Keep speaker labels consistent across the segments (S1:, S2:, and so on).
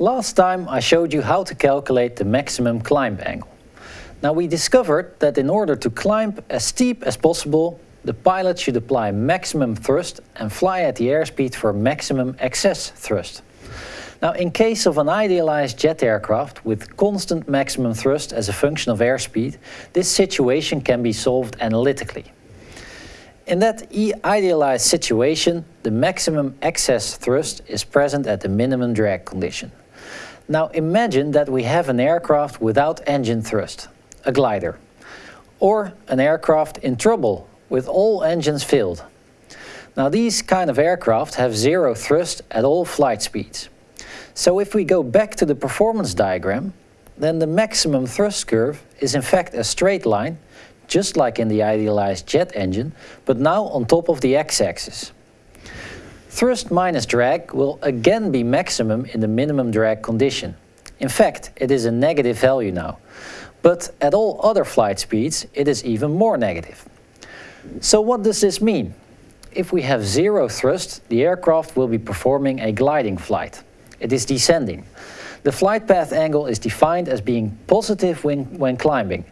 S1: Last time I showed you how to calculate the maximum climb angle. Now we discovered that in order to climb as steep as possible, the pilot should apply maximum thrust and fly at the airspeed for maximum excess thrust. Now in case of an idealized jet aircraft with constant maximum thrust as a function of airspeed, this situation can be solved analytically. In that idealized situation, the maximum excess thrust is present at the minimum drag condition. Now imagine that we have an aircraft without engine thrust, a glider, or an aircraft in trouble with all engines failed. Now these kind of aircraft have zero thrust at all flight speeds. So if we go back to the performance diagram, then the maximum thrust curve is in fact a straight line, just like in the idealized jet engine, but now on top of the x-axis. Thrust minus drag will again be maximum in the minimum drag condition. In fact, it is a negative value now. But at all other flight speeds, it is even more negative. So what does this mean? If we have zero thrust, the aircraft will be performing a gliding flight. It is descending. The flight path angle is defined as being positive when, when climbing.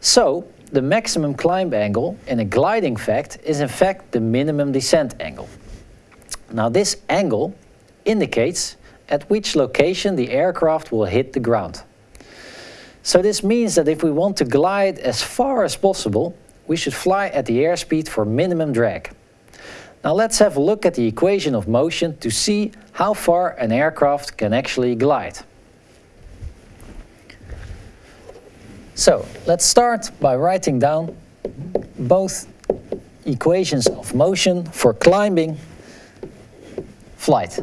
S1: So, the maximum climb angle in a gliding fact is in fact the minimum descent angle. Now this angle indicates at which location the aircraft will hit the ground. So this means that if we want to glide as far as possible, we should fly at the airspeed for minimum drag. Now let's have a look at the equation of motion to see how far an aircraft can actually glide. So let's start by writing down both equations of motion for climbing flight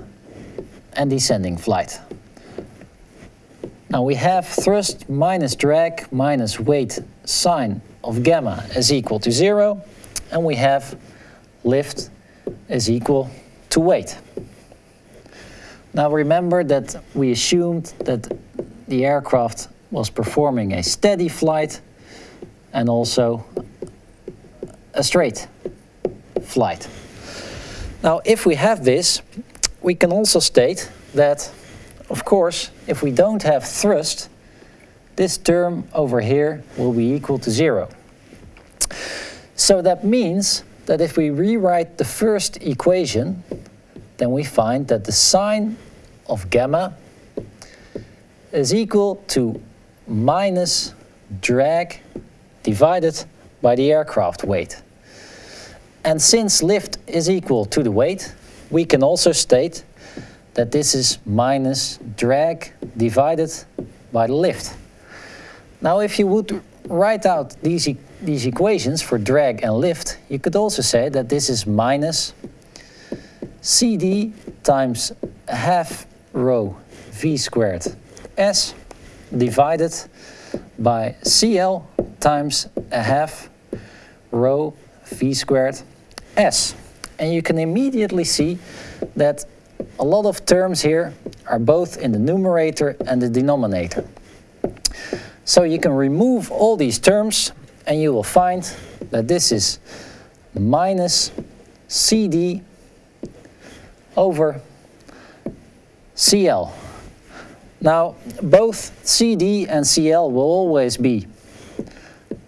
S1: and descending flight. Now we have thrust minus drag minus weight sine of gamma is equal to zero and we have lift is equal to weight. Now remember that we assumed that the aircraft was performing a steady flight and also a straight flight. Now if we have this, we can also state that, of course, if we don't have thrust, this term over here will be equal to zero. So that means that if we rewrite the first equation, then we find that the sine of gamma is equal to minus drag divided by the aircraft weight. And since lift is equal to the weight, we can also state that this is minus drag divided by the lift. Now if you would write out these, e these equations for drag and lift, you could also say that this is minus cd times half rho v squared s divided by cl times a half rho v squared s. And you can immediately see that a lot of terms here are both in the numerator and the denominator. So you can remove all these terms and you will find that this is minus CD over CL. Now, both CD and CL will always be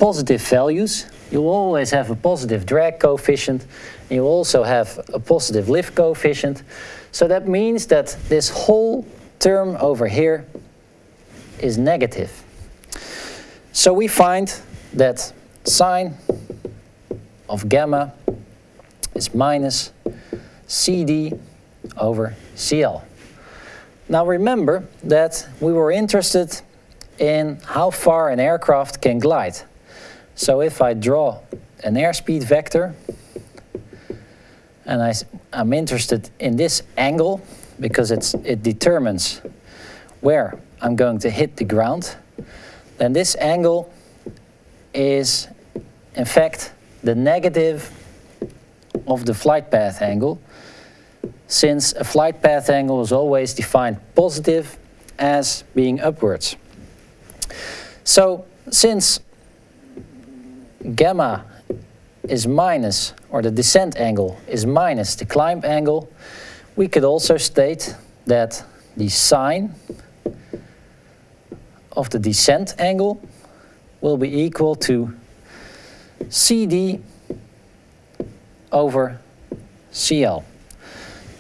S1: positive values. You'll always have a positive drag coefficient. And you also have a positive lift coefficient. So that means that this whole term over here is negative. So we find that sine of gamma is minus CD over CL. Now remember that we were interested in how far an aircraft can glide. So if I draw an airspeed vector and I, I'm interested in this angle because it's, it determines where I'm going to hit the ground, then this angle is in fact the negative of the flight path angle since a flight path angle is always defined positive as being upwards. So since gamma is minus, or the descent angle is minus the climb angle, we could also state that the sine of the descent angle will be equal to CD over CL.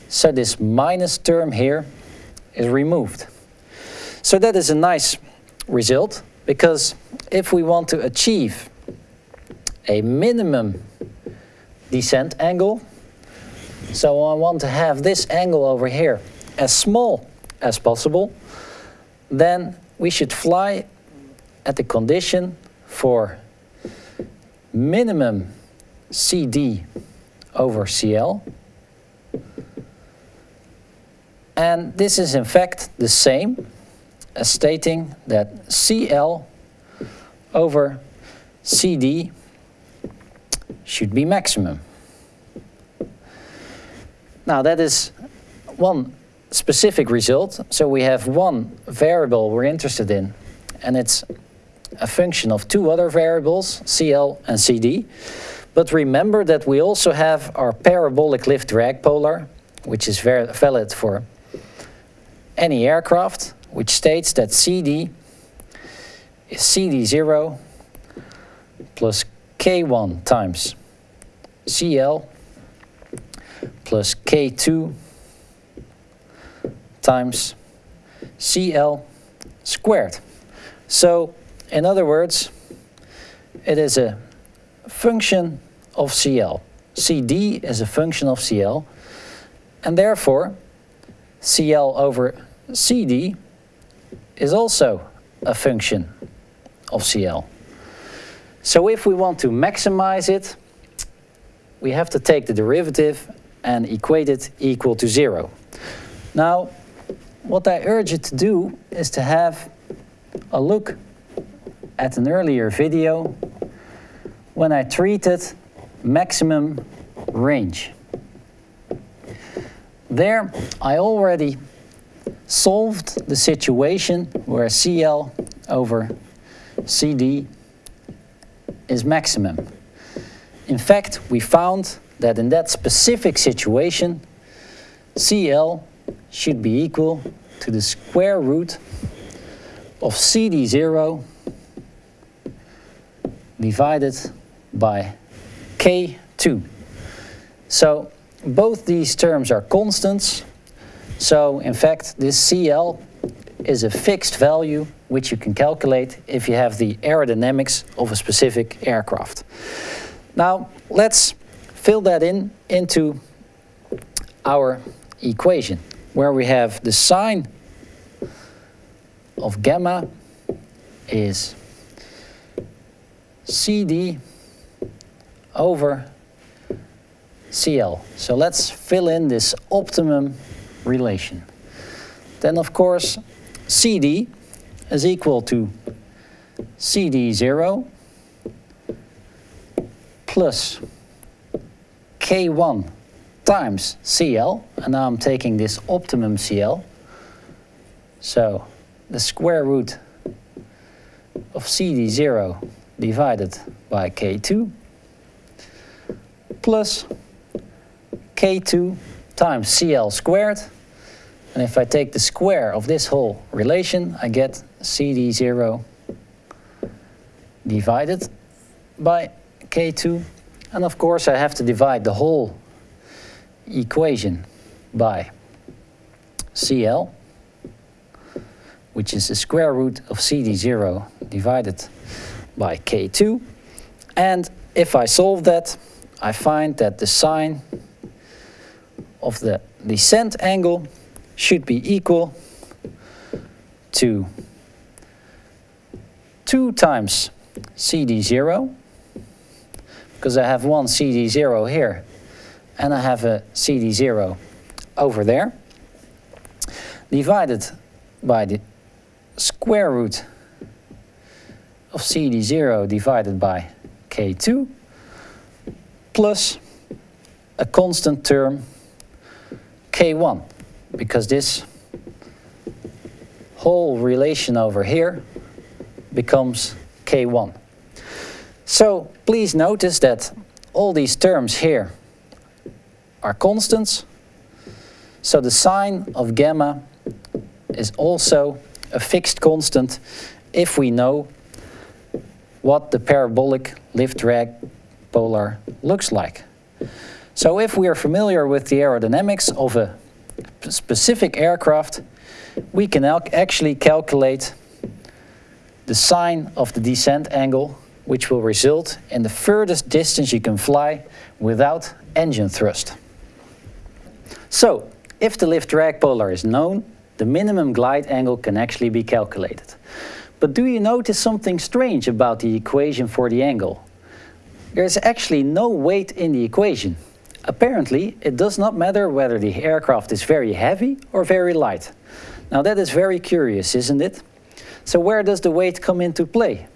S1: So this minus term here is removed. So that is a nice result because if we want to achieve a minimum descent angle, so I want to have this angle over here as small as possible, then we should fly at the condition for minimum CD over CL. And this is in fact the same as stating that CL over CD should be maximum. Now that is one specific result. So we have one variable we're interested in and it's a function of two other variables, CL and CD. But remember that we also have our parabolic lift drag polar, which is valid for any aircraft, which states that CD is CD0 plus K1 times CL plus K2 times CL squared. So, in other words, it is a function of CL. CD is a function of CL, and therefore CL over CD is also a function of CL. So if we want to maximize it, we have to take the derivative and equate it equal to zero. Now, what I urge you to do is to have a look at an earlier video when I treated maximum range. There I already solved the situation where CL over CD is maximum. In fact, we found that in that specific situation, CL should be equal to the square root of CD0 divided by K2. So both these terms are constants. So in fact, this CL is a fixed value which you can calculate if you have the aerodynamics of a specific aircraft. Now let's fill that in into our equation where we have the sine of gamma is CD over CL. So let's fill in this optimum relation. Then of course CD is equal to CD0 plus K1 times CL, and now I'm taking this optimum CL. So the square root of CD0 divided by K2 plus K2 times CL squared. And if I take the square of this whole relation, I get CD0 divided by K2. And of course I have to divide the whole equation by CL, which is the square root of CD0 divided by K2. And if I solve that, I find that the sine of the descent angle should be equal to 2 times CD0, because I have one CD0 here and I have a CD0 over there, divided by the square root of CD0 divided by K2 plus a constant term K1 because this whole relation over here becomes K1. So please notice that all these terms here are constants. So the sine of gamma is also a fixed constant if we know what the parabolic lift drag polar looks like. So if we are familiar with the aerodynamics of a specific aircraft, we can actually calculate the sine of the descent angle, which will result in the furthest distance you can fly without engine thrust. So, if the lift drag polar is known, the minimum glide angle can actually be calculated. But do you notice something strange about the equation for the angle? There is actually no weight in the equation. Apparently, it does not matter whether the aircraft is very heavy or very light. Now that is very curious, isn't it? So where does the weight come into play?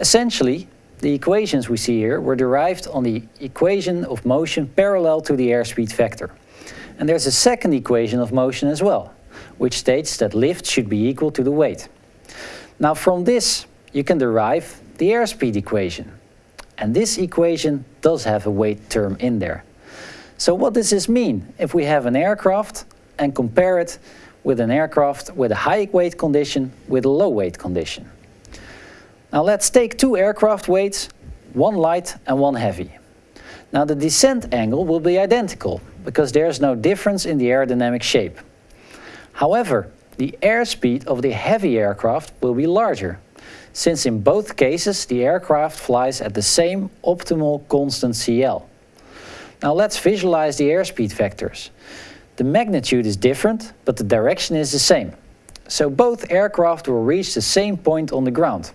S1: Essentially, the equations we see here were derived on the equation of motion parallel to the airspeed vector. And there's a second equation of motion as well, which states that lift should be equal to the weight. Now from this, you can derive the airspeed equation. And this equation does have a weight term in there. So what does this mean if we have an aircraft and compare it with an aircraft with a high weight condition with a low weight condition? Now let's take two aircraft weights, one light and one heavy. Now the descent angle will be identical because there's no difference in the aerodynamic shape. However, the airspeed of the heavy aircraft will be larger, since in both cases the aircraft flies at the same optimal constant CL. Now let's visualize the airspeed vectors. The magnitude is different, but the direction is the same. So both aircraft will reach the same point on the ground.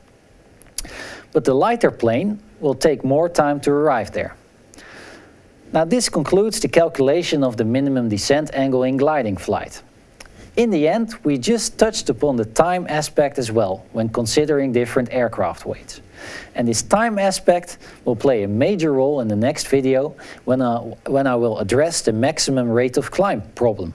S1: But the lighter plane will take more time to arrive there. Now this concludes the calculation of the minimum descent angle in gliding flight. In the end, we just touched upon the time aspect as well when considering different aircraft weights. And this time aspect will play a major role in the next video when I, when I will address the maximum rate of climb problem.